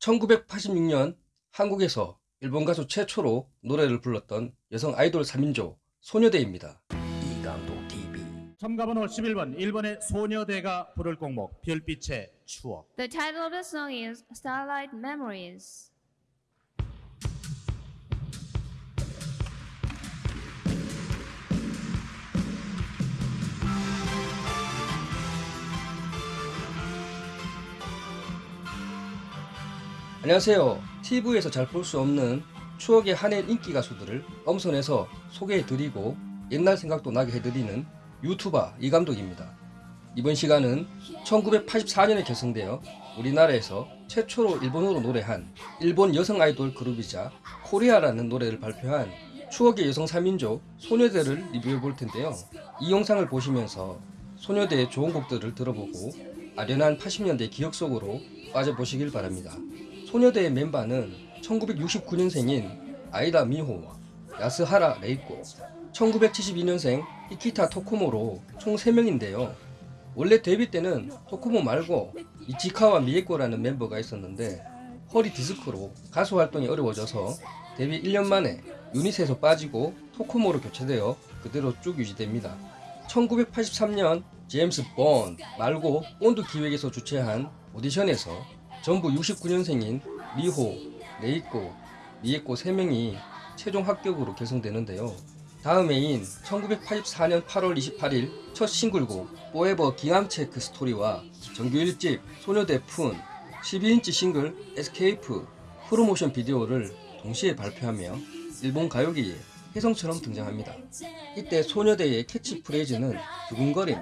1986년 한국에서 일본 가수 최초로 노래를 불렀던 여성 아이돌 3인조 소녀대입니다. 이강도 TV 첨가번호 11번 일본의 소녀대가 부를 곡목 별빛의 추억 The title of the song is Starlight Memories. 안녕하세요. TV에서 잘 볼 수 없는 추억의 한해 인기 가수들을 엄선해서 소개해드리고 옛날 생각도 나게 해드리는 유튜버 이감독입니다. 이번 시간은 1984년에 결성되어 우리나라에서 최초로 일본어로 노래한 일본 여성 아이돌 그룹이자 코리아라는 노래를 발표한 추억의 여성 3인조 소녀대를 리뷰해 볼 텐데요. 이 영상을 보시면서 소녀대의 좋은 곡들을 들어보고 아련한 80년대 기억 속으로 빠져보시길 바랍니다. 소녀대의 멤버는 1969년생인 아이다 미호, 야스하라 레이코, 1972년생 이키타 토코모로 총 3명인데요. 원래 데뷔 때는 토코모 말고 이치카와 미에코라는 멤버가 있었는데 허리 디스크로 가수 활동이 어려워져서 데뷔 1년 만에 유닛에서 빠지고 토코모로 교체되어 그대로 쭉 유지됩니다. 1983년 제임스 본 말고 본드 기획에서 주최한 오디션에서 전부 69년생인 미호, 레이코, 미에코 3명이 최종 합격으로 결성되는데요. 다음 해인 1984년 8월 28일 첫 싱글곡 Forever Gingham Check Story와 정규 1집 소녀대 Phoon 12인치 싱글 Escape 프로모션 비디오를 동시에 발표하며 일본 가요계에 혜성처럼 등장합니다. 이때 소녀대의 캐치프레이즈는 두근거림,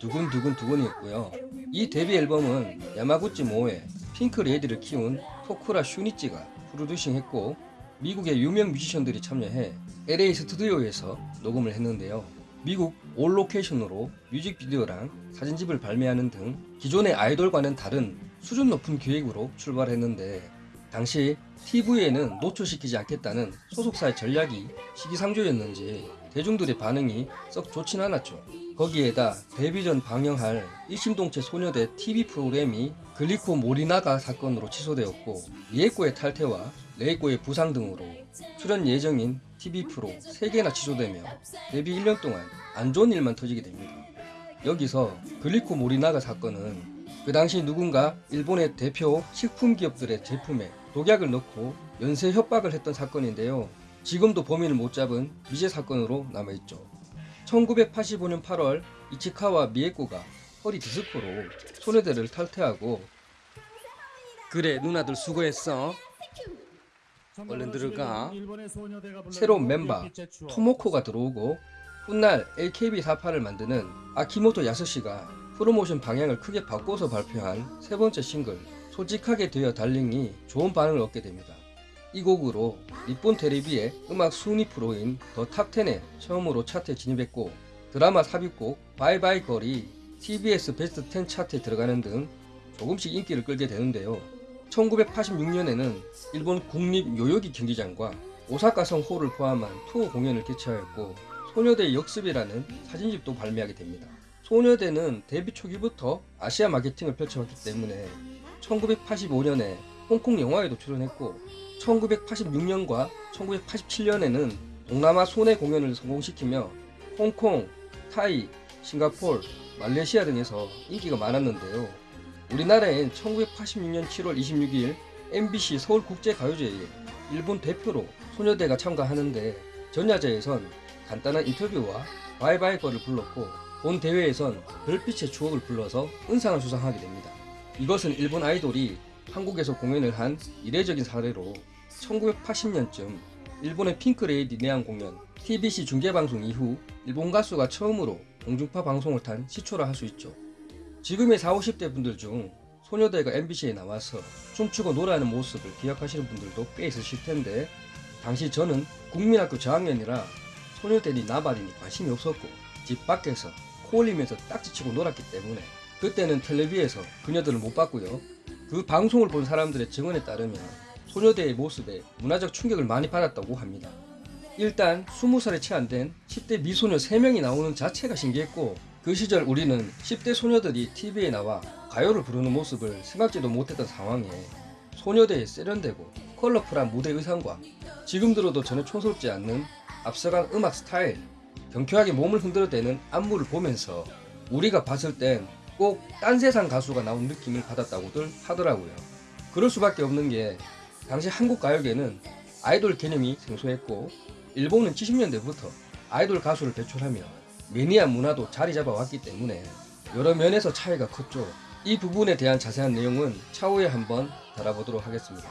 두근두근두근이었고요. 이 데뷔 앨범은 야마구치 모모에 핑크 레이디를 키운 토쿠라 슌이치가 프로듀싱했고 미국의 유명 뮤지션들이 참여해 LA 스튜디오에서 녹음을 했는데요. 미국 올 로케이션으로 뮤직비디오랑 사진집을 발매하는 등 기존의 아이돌과는 다른 수준 높은 기획으로 출발했는데 당시 TV에는 노출시키지 않겠다는 소속사의 전략이 시기상조였는지 대중들의 반응이 썩 좋진 않았죠. 거기에다 데뷔 전 방영할 일심동체 소녀대 TV 프로그램이 글리코 모리나가 사건으로 취소되었고 미에코의 탈퇴와 레이코의 부상 등으로 출연 예정인 TV 프로 3개나 취소되며 데뷔 1년 동안 안 좋은 일만 터지게 됩니다. 여기서 글리코 모리나가 사건은 그 당시 누군가 일본의 대표 식품 기업들의 제품에 독약을 넣고 연쇄 협박을 했던 사건인데요. 지금도 범인을 못 잡은 미제 사건으로 남아있죠. 1985년 8월 이치카와 미에코가 허리 디스크로 소녀대를 탈퇴하고 그래 누나들 수고했어 얼른 들어가. 새로운 곡 멤버. 토모코가 들어오고 훗날 AKB48을 만드는 아키모토 야스시가 프로모션 방향을 크게 바꿔서 발표한 세 번째 싱글 솔직하게 되어 Darling이 좋은 반응을 얻게 됩니다. 이 곡으로日本 테레비의 음악 순위 프로인 The Top 10에 처음으로 차트에 진입했고 드라마 삽입곡 Bye Bye Girl이 TBS 베스트 10 차트에 들어가는 등 조금씩 인기를 끌게 되는데요. 1986년에는 일본 국립 요요기 경기장과 오사카성 홀을 포함한 투어 공연을 개최하였고 소녀대 역습이라는 사진집도 발매하게 됩니다. 소녀대는 데뷔 초기부터 아시아 마케팅을 펼쳐왔기 때문에 1985년에 홍콩 영화에도 출연했고 1986년과 1987년에는 동남아 순회 공연을 성공시키며 홍콩, 타이, 싱가폴, 말레이시아 등에서 인기가 많았는데요. 우리나라엔 1986년 7월 26일 MBC 서울국제가요제에 일본 대표로 소녀대가 참가하는데 전야제에선 간단한 인터뷰와 바이바이 거를 불렀고 본 대회에선 별빛의 추억을 불러서 은상을 수상하게 됩니다. 이것은 일본 아이돌이 한국에서 공연을 한 이례적인 사례로 1980년쯤 일본의 핑크레이디 내한 공연 TBC 중계방송 이후 일본 가수가 처음으로 공중파 방송을 탄 시초라 할 수 있죠. 지금의 40, 50대 분들 중 소녀대가 MBC에 나와서 춤추고 노래하는 모습을 기억하시는 분들도 꽤 있으실 텐데 당시 저는 국민학교 저학년이라 소녀대니 나발이니 관심이 없었고 집 밖에서 코 올리면서 딱지치고 놀았기 때문에 그때는 텔레비에서 그녀들을 못 봤고요. 그 방송을 본 사람들의 증언에 따르면 소녀대의 모습에 문화적 충격을 많이 받았다고 합니다. 일단 20살에 채 안 된 10대 미소녀 3명이 나오는 자체가 신기했고 그 시절 우리는 10대 소녀들이 TV에 나와 가요를 부르는 모습을 생각지도 못했던 상황에 소녀대에 세련되고 컬러풀한 무대 의상과 지금 들어도 전혀 촌스럽지 않는 앞서간 음악 스타일, 경쾌하게 몸을 흔들어대는 안무를 보면서 우리가 봤을 땐 꼭 딴 세상 가수가 나온 느낌을 받았다고들 하더라고요. 그럴 수밖에 없는 게 당시 한국 가요계는 아이돌 개념이 생소했고 일본은 70년대부터 아이돌 가수를 배출하며 매니아 문화도 자리 잡아왔기 때문에 여러 면에서 차이가 컸죠. 이 부분에 대한 자세한 내용은 차후에 한번 다뤄보도록 하겠습니다.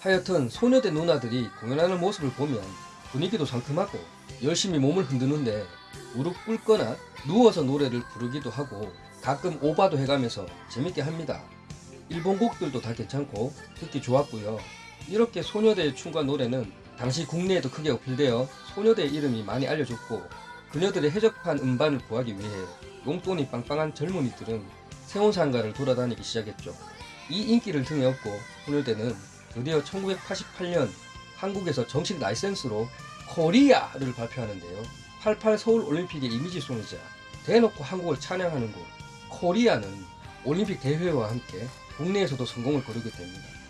하여튼 소녀대 누나들이 공연하는 모습을 보면 분위기도 상큼하고 열심히 몸을 흔드는데 무릎 꿇거나 누워서 노래를 부르기도 하고 가끔 오바도 해가면서 재밌게 합니다. 일본 곡들도 다 괜찮고 듣기 좋았고요. 이렇게 소녀대의 춤과 노래는 당시 국내에도 크게 어필되어 소녀대의 이름이 많이 알려졌고 그녀들의 해적판 음반을 구하기 위해 용돈이 빵빵한 젊은이들은 세운상가를 돌아다니기 시작했죠. 이 인기를 등에 업고 소녀대는 드디어 1988년 한국에서 정식 라이센스로 코리아를 발표하는데요. 88 서울 올림픽의 이미지송이자 대놓고 한국을 찬양하는 곡 코리아는 올림픽 대회와 함께 국내에서도 성공을 거두게 됩니다.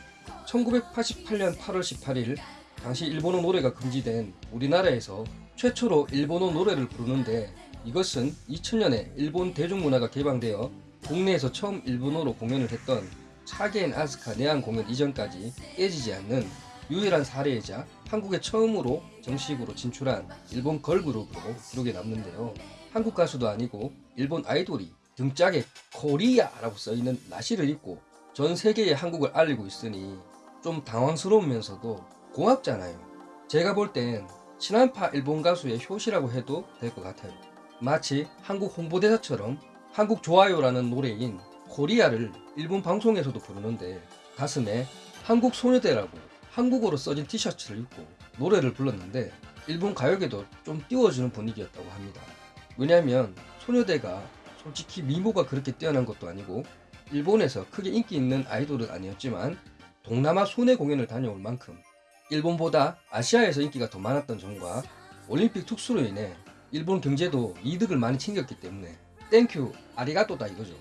1988년 8월 18일 당시 일본어 노래가 금지된 우리나라에서 최초로 일본어 노래를 부르는데 이것은 2000년에 일본 대중문화가 개방되어 국내에서 처음 일본어로 공연을 했던 차게 앤 아스카 내한 공연 이전까지 깨지지 않는 유일한 사례이자 한국에 처음으로 정식으로 진출한 일본 걸그룹으로 기록에 남는데요. 한국 가수도 아니고 일본 아이돌이 등짝에 코리아라고 써있는 나시를 입고 전 세계에 한국을 알리고 있으니 좀 당황스러우면서도 고맙잖아요. 제가 볼 땐 친한파 일본 가수의 효시라고 해도 될 것 같아요. 마치 한국 홍보대사처럼 한국 좋아요라는 노래인 코리아를 일본 방송에서도 부르는데 가슴에 한국 소녀대라고 한국어로 써진 티셔츠를 입고 노래를 불렀는데 일본 가요계도 좀 띄워주는 분위기였다고 합니다. 왜냐하면 소녀대가 솔직히 미모가 그렇게 뛰어난 것도 아니고 일본에서 크게 인기 있는 아이돌은 아니었지만 동남아 순회 공연을 다녀올 만큼 일본보다 아시아에서 인기가 더 많았던 점과 올림픽 특수로 인해 일본 경제도 이득을 많이 챙겼기 때문에 땡큐 아리가또다 이거죠.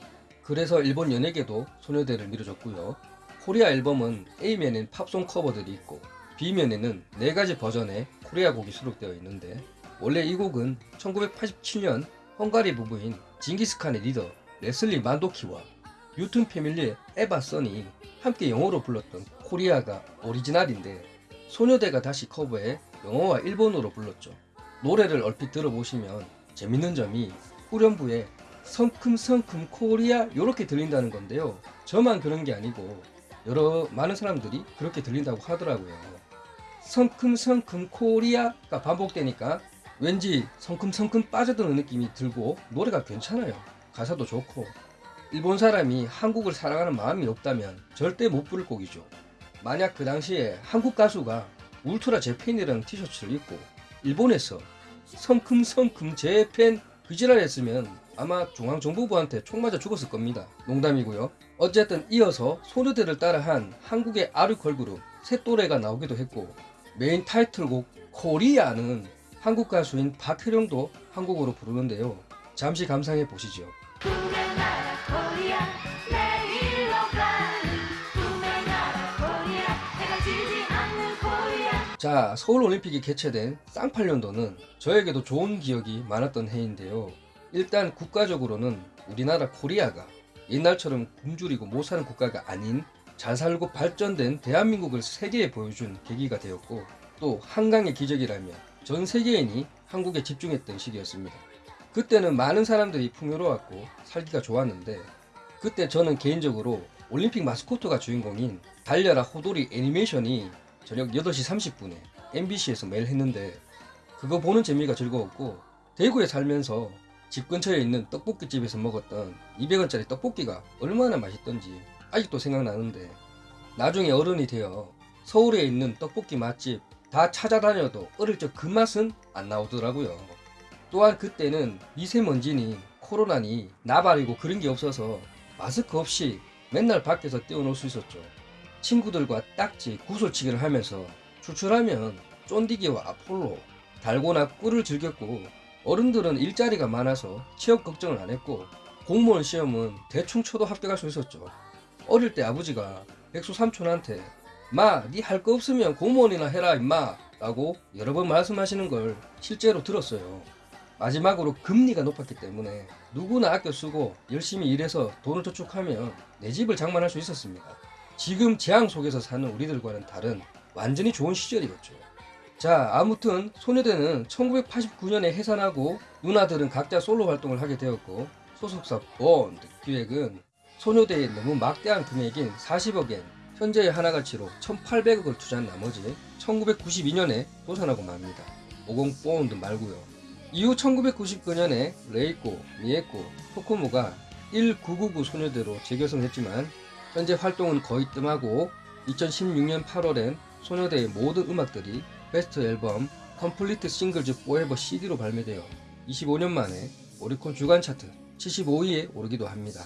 그래서 일본 연예계도 소녀대를 밀어줬고요. 코리아 앨범은 A면엔 팝송 커버들이 있고 B면에는 네 가지 버전의 코리아 곡이 수록되어 있는데 원래 이 곡은 1987년 헝가리 부부인 징기스칸의 리더 레슬리 만도키와 뉴튼 패밀리의 에바 써니 함께 영어로 불렀던 코리아가 오리지널인데 소녀대가 다시 커버해 영어와 일본어로 불렀죠. 노래를 얼핏 들어보시면 재밌는 점이 후렴부에 성큼성큼 코리아 이렇게 들린다는 건데요. 저만 그런 게 아니고 여러 많은 사람들이 그렇게 들린다고 하더라고요. 성큼성큼 코리아가 반복되니까 왠지 성큼성큼 빠져드는 느낌이 들고 노래가 괜찮아요. 가사도 좋고 일본 사람이 한국을 사랑하는 마음이 없다면 절대 못 부를 곡이죠. 만약 그 당시에 한국 가수가 울트라 제팬이라는 티셔츠를 입고 일본에서 성큼성큼 제팬 그지랄 했으면 아마 중앙정부부한테 총 맞아 죽었을 겁니다. 농담이고요. 어쨌든 이어서 소녀대를 따라한 한국의 아류 걸그룹 셋또래가 나오기도 했고 메인 타이틀곡 코리아는 한국 가수인 박혜령도 한국어로 부르는데요. 잠시 감상해 보시죠. 자, 서울올림픽이 개최된 쌍팔년도는 저에게도 좋은 기억이 많았던 해인데요. 일단 국가적으로는 우리나라 코리아가 옛날처럼 굶주리고 못 사는 국가가 아닌 잘 살고 발전된 대한민국을 세계에 보여준 계기가 되었고 또 한강의 기적이라며 전 세계인이 한국에 집중했던 시기였습니다. 그때는 많은 사람들이 풍요로웠고 살기가 좋았는데 그때 저는 개인적으로 올림픽 마스코트가 주인공인 달려라 호돌이 애니메이션이 저녁 8시 30분에 MBC에서 매일 했는데 그거 보는 재미가 즐거웠고 대구에 살면서 집 근처에 있는 떡볶이집에서 먹었던 200원짜리 떡볶이가 얼마나 맛있던지 아직도 생각나는데 나중에 어른이 되어 서울에 있는 떡볶이 맛집 다 찾아다녀도 어릴 적 그 맛은 안 나오더라고요. 또한 그때는 미세먼지니 코로나니 나발이고 그런 게 없어서 마스크 없이 맨날 밖에서 뛰어놀 수 있었죠. 친구들과 딱지 구슬치기를 하면서 추출하면 쫀디기와 아폴로 달고나 꿀을 즐겼고 어른들은 일자리가 많아서 취업 걱정을 안 했고 공무원 시험은 대충 쳐도 합격할 수 있었죠. 어릴 때 아버지가 백수 삼촌한테 마, 니 할 거 없으면 공무원이나 해라 임마 라고 여러 번 말씀하시는 걸 실제로 들었어요. 마지막으로 금리가 높았기 때문에 누구나 아껴 쓰고 열심히 일해서 돈을 저축하면 내 집을 장만할 수 있었습니다. 지금 재앙 속에서 사는 우리들과는 다른 완전히 좋은 시절이었죠. 자, 아무튼 소녀대는 1989년에 해산하고 누나들은 각자 솔로 활동을 하게 되었고 소속사 본드 기획은 소녀대에 너무 막대한 금액인 40억엔 현재의 한화 가치로 1,800억을 투자한 나머지 1992년에 도산하고 맙니다. 50 본드 말고요. 이후 1999년에 레이코, 미에코, 토코모가 1999 소녀대로 재결성했지만 현재 활동은 거의 뜸하고 2016년 8월엔 소녀대의 모든 음악들이 베스트 앨범 Complete Singles Forever CD로 발매되어 25년 만에 오리콘 주간 차트 75위에 오르기도 합니다.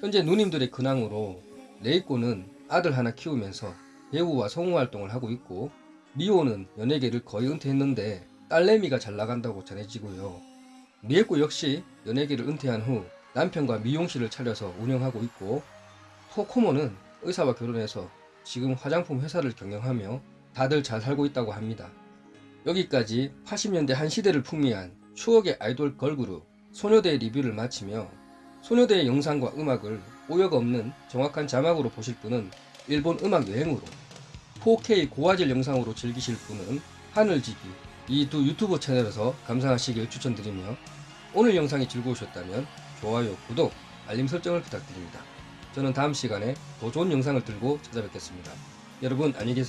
현재 누님들의 근황으로 레이코는 아들 하나 키우면서 배우와 성우 활동을 하고 있고 미호는 연예계를 거의 은퇴했는데 딸내미가 잘 나간다고 전해지고요. 미에코 역시 연예계를 은퇴한 후 남편과 미용실을 차려서 운영하고 있고 토코모는 의사와 결혼해서 지금 화장품 회사를 경영하며 다들 잘 살고 있다고 합니다. 여기까지 80년대 한 시대를 풍미한 추억의 아이돌 걸그룹 소녀대의 리뷰를 마치며 소녀대의 영상과 음악을 오역 없는 정확한 자막으로 보실 분은 일본 음악 여행으로 4K 고화질 영상으로 즐기실 분은 하늘지기 이 두 유튜브 채널에서 감상하시길 추천드리며 오늘 영상이 즐거우셨다면 좋아요, 구독, 알림 설정을 부탁드립니다. 저는 다음 시간에 더 좋은 영상을 들고 찾아뵙겠습니다. 여러분 안녕히 계세요.